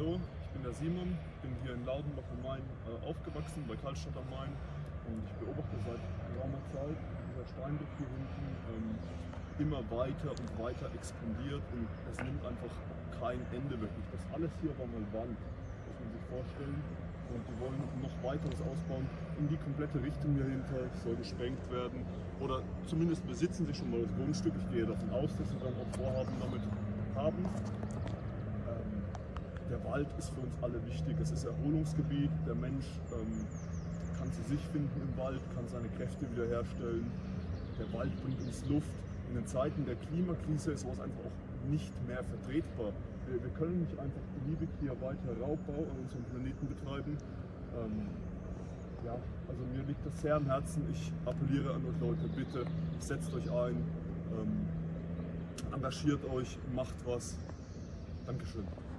hallo, ich bin der Simon, bin hier in Laudenbach am Main äh, aufgewachsen, bei Karlstadt am Main und ich beobachte seit geraumer Zeit dieser Steinbruch hier hinten ähm, immer weiter und weiter expandiert und es nimmt einfach kein Ende wirklich. Das alles hier war mal Wand, muss man sich vorstellen. Und die wollen noch weiteres ausbauen in die komplette Richtung hier hinter, soll gesprengt werden. Oder zumindest besitzen sie schon mal das Grundstück. Ich gehe davon aus, dass sie dann auch Vorhaben damit haben. Der Wald ist für uns alle wichtig. Es ist Erholungsgebiet. Der Mensch ähm, kann zu sich finden im Wald, kann seine Kräfte wiederherstellen. Der Wald bringt uns Luft. In den Zeiten der Klimakrise ist sowas einfach auch nicht mehr vertretbar. Wir, wir können nicht einfach beliebig hier weiter Raubbau an unserem Planeten betreiben. Ähm, ja, also mir liegt das sehr am Herzen. Ich appelliere an euch Leute, bitte setzt euch ein, ähm, engagiert euch, macht was. Dankeschön.